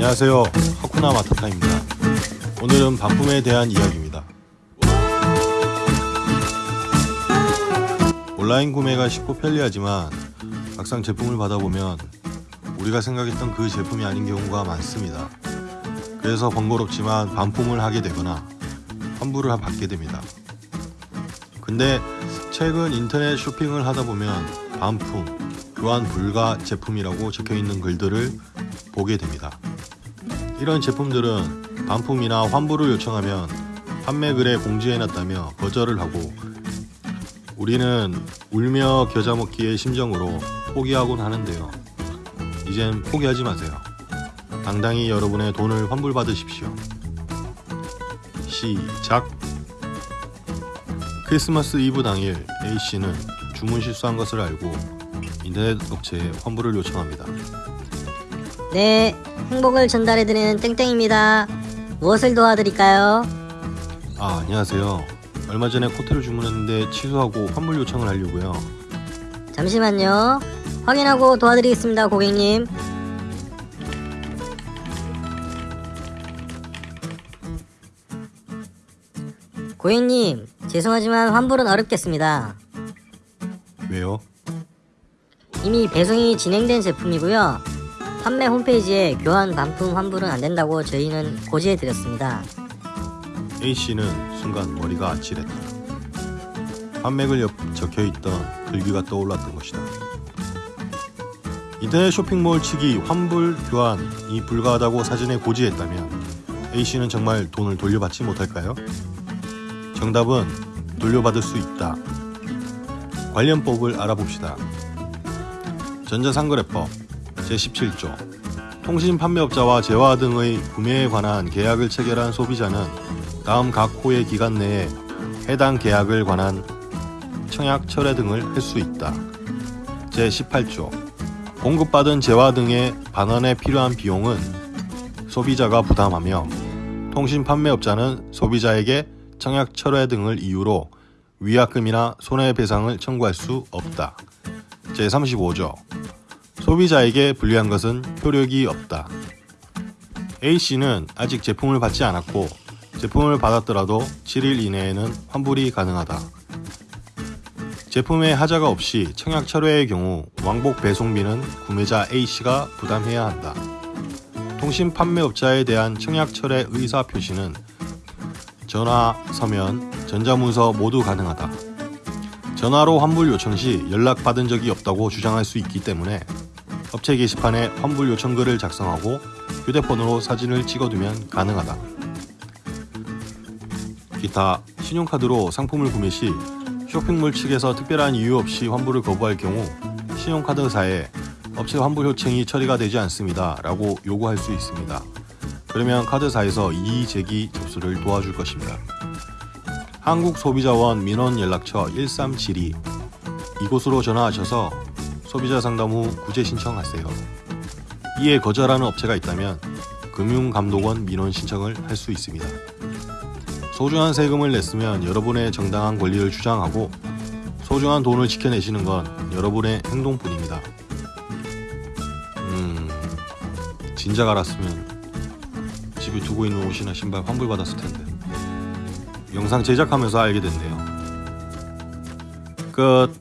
안녕하세요. 하쿠나 마타타입니다. 오늘은 반품에 대한 이야기입니다. 온라인 구매가 쉽고 편리하지만 막상 제품을 받아보면 우리가 생각했던 그 제품이 아닌 경우가 많습니다. 그래서 번거롭지만 반품을 하게 되거나 환불을 받게 됩니다. 근데 최근 인터넷 쇼핑을 하다 보면 반품, 교환 불가 제품이라고 적혀 있는 글들을 보게 됩니다. 이런 제품들은 반품이나 환불을 요청하면 판매글에 공지해놨다며 거절을 하고 우리는 울며 겨자 먹기의 심정으로 포기하곤 하는데요. 이젠 포기하지 마세요. 당당히 여러분의 돈을 환불받으십시오. 시작! 크리스마스 이브 당일 A씨는 주문 실수한 것을 알고 인터넷 업체에 환불을 요청합니다. 네, 행복을 전달해드리는 땡땡입니다. 무엇을 도와드릴까요? 아, 안녕하세요. 얼마 전에 코트를 주문했는데 취소하고 환불 요청을 하려고요. 잠시만요. 확인하고 도와드리겠습니다, 고객님. 고객님, 죄송하지만 환불은 어렵겠습니다. 왜요? 이미 배송이 진행된 제품이고요. 판매 홈페이지에 교환 반품 환불은 안 된다고 저희는 고지해 드렸습니다. A씨는 순간 머리가 아찔했다. 판매글 옆 적혀있던 글귀가 떠올랐던 것이다. 인터넷 쇼핑몰 측이 환불 교환이 불가하다고 사전에 고지했다면 A씨는 정말 돈을 돌려받지 못할까요? 정답은 돌려받을 수 있다. 관련법을 알아봅시다. 전자상거래법 제17조 통신 판매업자와 재화 등의 구매에 관한 계약을 체결한 소비자는 다음 각 호의 기간 내에 해당 계약을 관한 청약 철회 등을 할 수 있다. 제18조 공급받은 재화 등의 반환에 필요한 비용은 소비자가 부담하며 통신 판매업자는 소비자에게 청약 철회 등을 이유로 위약금이나 손해배상을 청구할 수 없다. 제35조 소비자에게 불리한 것은 효력이 없다. A씨는 아직 제품을 받지 않았고 제품을 받았더라도 7일 이내에는 환불이 가능하다. 제품에 하자가 없이 청약 철회의 경우 왕복 배송비는 구매자 A씨가 부담해야 한다. 통신 판매업자에 대한 청약 철회 의사 표시는 전화, 서면, 전자문서 모두 가능하다. 전화로 환불 요청 시 연락받은 적이 없다고 주장할 수 있기 때문에 업체 게시판에 환불 요청글을 작성하고 휴대폰으로 사진을 찍어두면 가능하다. 기타 신용카드로 상품을 구매 시 쇼핑몰 측에서 특별한 이유 없이 환불을 거부할 경우 신용카드사에 업체 환불 요청이 처리가 되지 않습니다 라고 요구할 수 있습니다. 그러면 카드사에서 이의 제기 접수를 도와줄 것입니다. 한국소비자원 민원연락처 1372 이곳으로 전화하셔서 소비자 상담 후 구제 신청하세요. 이에 거절하는 업체가 있다면 금융감독원 민원 신청을 할 수 있습니다. 소중한 세금을 냈으면 여러분의 정당한 권리를 주장하고 소중한 돈을 지켜내시는 건 여러분의 행동뿐입니다. 음, 진작 알았으면 집에 두고 있는 옷이나 신발 환불받았을 텐데. 영상 제작하면서 알게 됐네요. 끝.